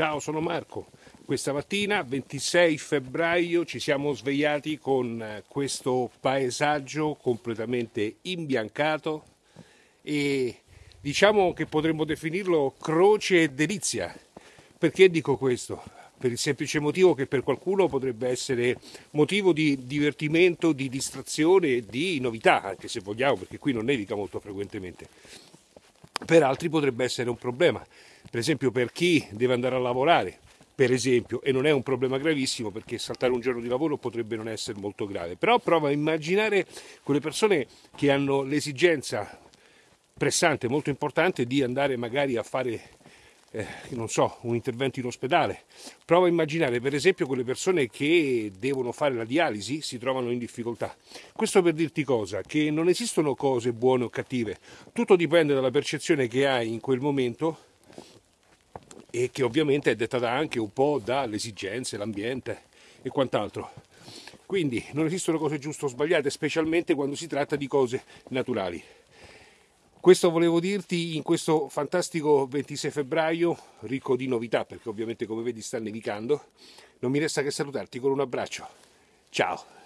Ciao, sono Marco. Questa mattina, 26 febbraio, ci siamo svegliati con eh, questo paesaggio completamente imbiancato e diciamo che potremmo definirlo croce e delizia. Perché dico questo? Per il semplice motivo che per qualcuno potrebbe essere motivo di divertimento, di distrazione di novità, anche se vogliamo, perché qui non nevica molto frequentemente. Per altri potrebbe essere un problema. Per esempio per chi deve andare a lavorare, per esempio, e non è un problema gravissimo perché saltare un giorno di lavoro potrebbe non essere molto grave, però prova a immaginare quelle persone che hanno l'esigenza pressante, molto importante di andare magari a fare eh, non so, un intervento in ospedale. Prova a immaginare per esempio quelle persone che devono fare la dialisi si trovano in difficoltà. Questo per dirti cosa? Che non esistono cose buone o cattive, tutto dipende dalla percezione che hai in quel momento e che ovviamente è dettata anche un po' dalle esigenze, l'ambiente e quant'altro. Quindi non esistono cose giuste o sbagliate, specialmente quando si tratta di cose naturali. Questo volevo dirti in questo fantastico 26 febbraio, ricco di novità, perché ovviamente come vedi sta nevicando. Non mi resta che salutarti con un abbraccio. Ciao!